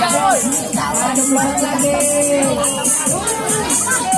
Hãy subscribe cho kênh Ghiền Mì Gõ Để không bỏ lỡ những video hấp dẫn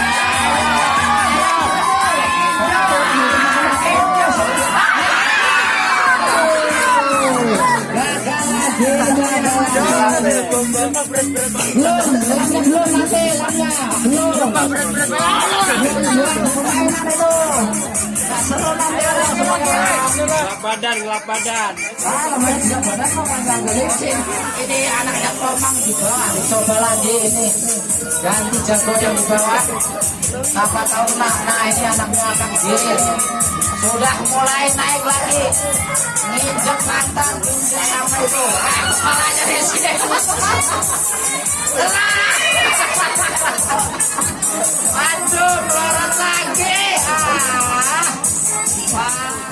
Gelap badan. Ini anaknya Komang juga. Coba lagi ini. Ganti jago yang bawah. Siapa tahu nah, nah ini anaknya akan gilir. Sudah mulai naik lagi. Nginjek mantan, nginjek apa itu? Kepalanya di sini. Lagi. Ah. Wah.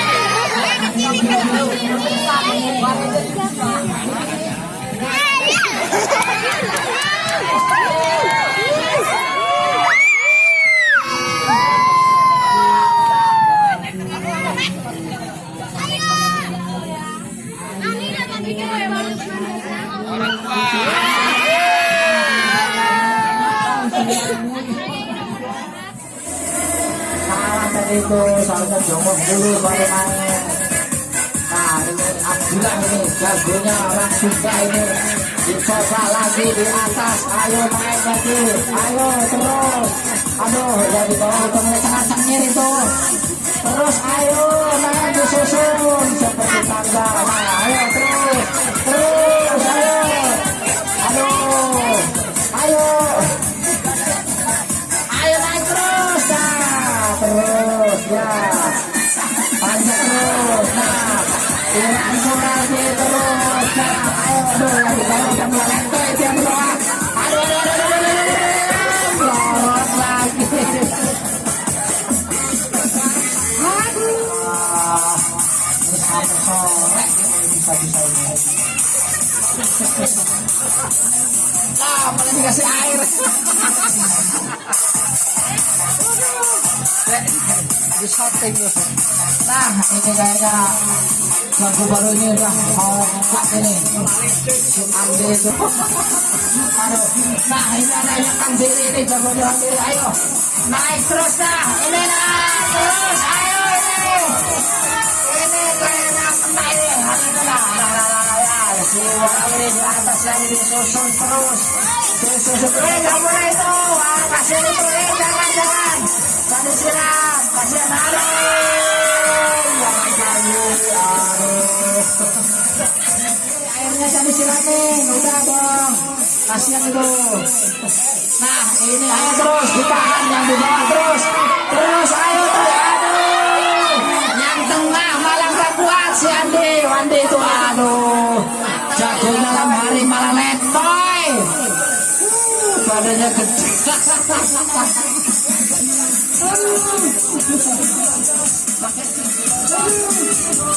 itu salah satu dulu bagaimana jagonya orang Sunda ini dicoba lagi di atas ayo main lagi ayo terus aduh ya di bawah itu mulai kencang itu terus ayo main disusun seperti tangga nah ayo terus terus ayo aduh ayo ah. Nah, ini kayaknya lagu baru ini udah mau buka ini. Andi itu. Aduh. Nah, ini ada yang Diri ini jago diri. Ayo, naik terus dah. Ini naik terus. Ayo ini. Ini kayaknya kena ini. Hari ini. Nah, nah, nah, nah, nah. Si orang ini di atas lagi disusun terus. Disusun. Eh, nggak itu. Ah, kasih itu. Eh, jangan, jangan. Tadi siram. Kasih aduh. Jangan. Airnya tadi siramin. Udah dong. Kasihan itu. Nah, ini ayo terus ditahan yang di bawah terus. Terus ayo tuh. Aduh. Yang tengah malah nggak kuat si Andi. Andi itu aduh. Jago malam hari malah letoy. Uh, Badannya gede.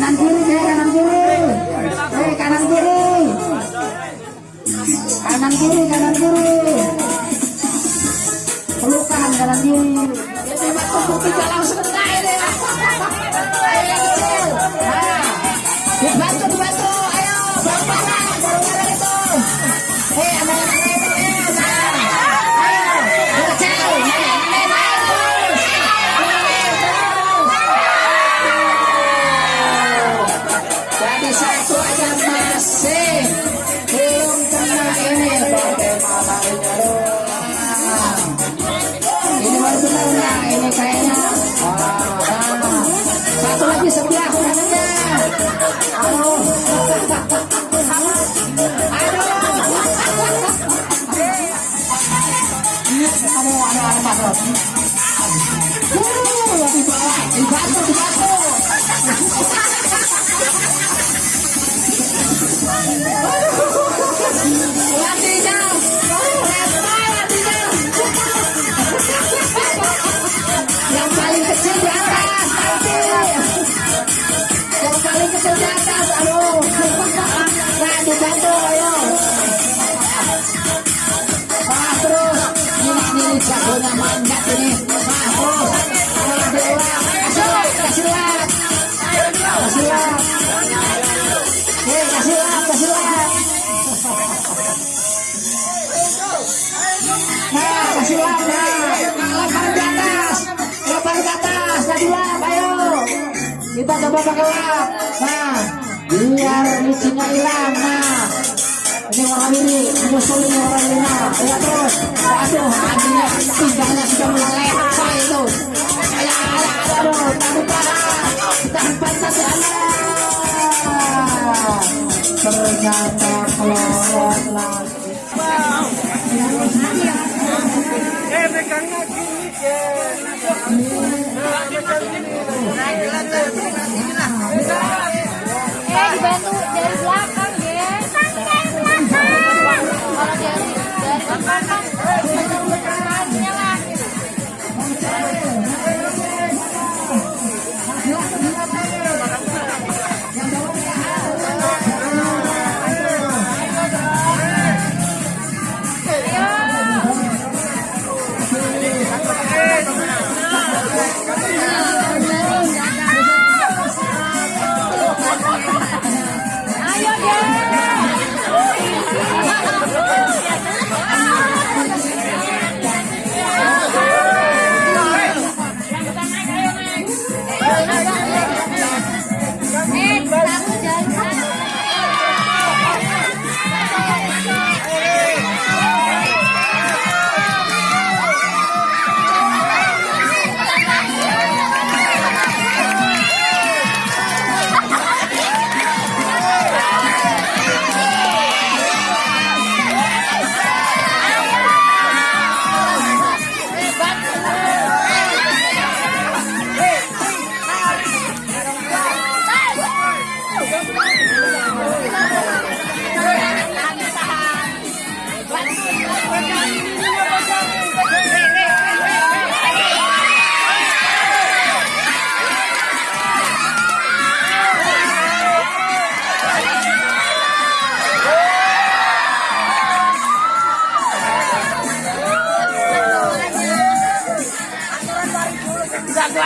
Kanan kiri deh, kanan kiri. Eh, kanan kiri. Kanan kiri, kanan kiri. Pelukan kanan kiri. Masuk ke tiga langsung bawah, kita coba pakai lap nah biar licinnya hilang nah ini menyusul ini warna biru nah ya terus aduh anjingnya pindahnya sudah mulai apa itu ya ya aduh tahu panas tahan ya ternyata kelorot lagi Eh, dibantu dari belakang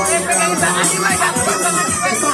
Itu coba dinak nih saya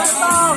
Bertong?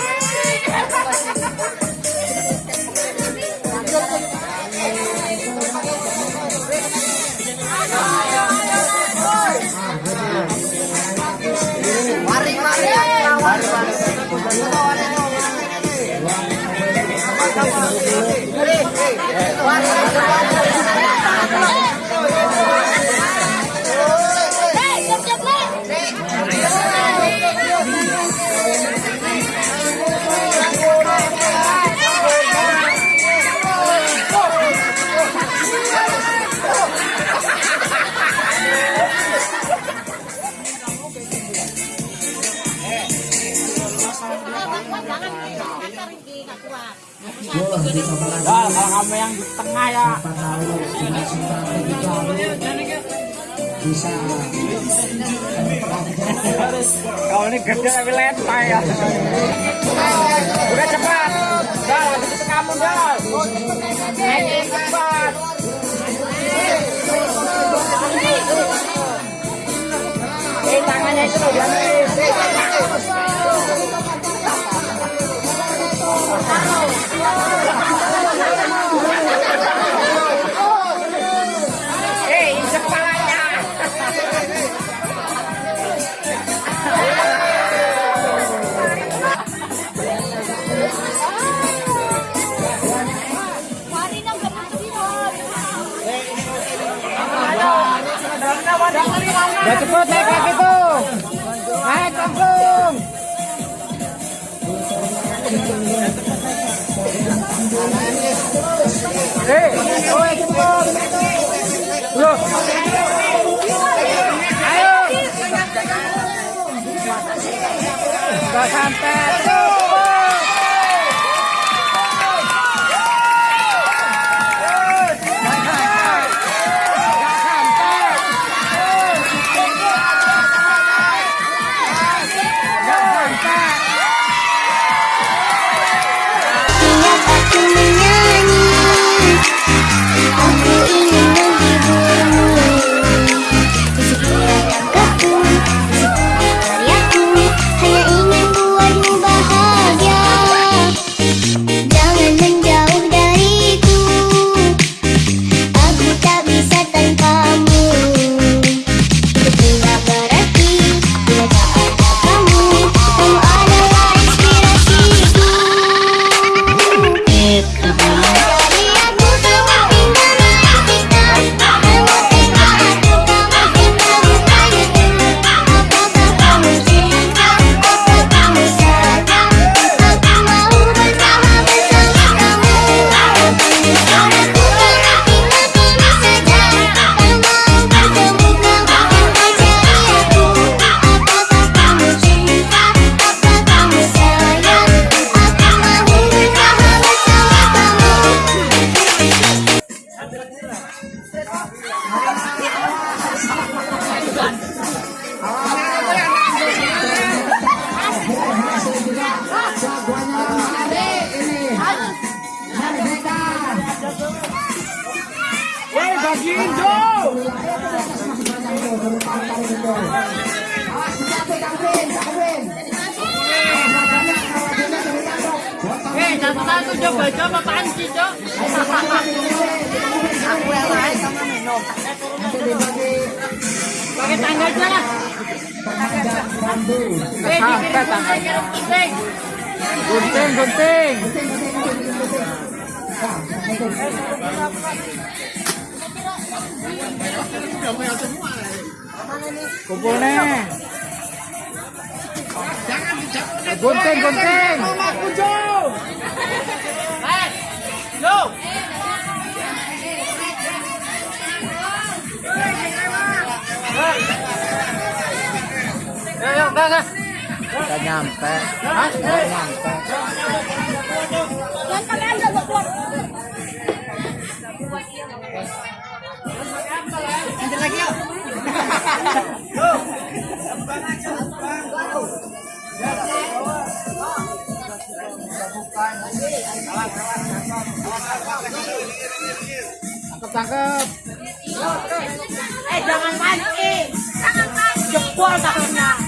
Ya, kalau kamu yang di tengah ya. bisa Kau ini gede tapi lentai ya. Udah cepat. Dah, habis kamu. Naik cepat. Eh, tangannya itu loh, jangan. Udah lagi Indo. Eh, satu-satu coba coba apaan sih, Cok? Aku yang lain minum. Pakai tangga aja. Eh, gunting, kirim Gunting, gunting. Kumpulnya. Gunting, gunting. Udah, udah. Udah nyampe. Udah nyampe. Lanjut lagi yuk. Tangkep, tangkep. Eh, jangan mancing. Jempol takutnya. Eh,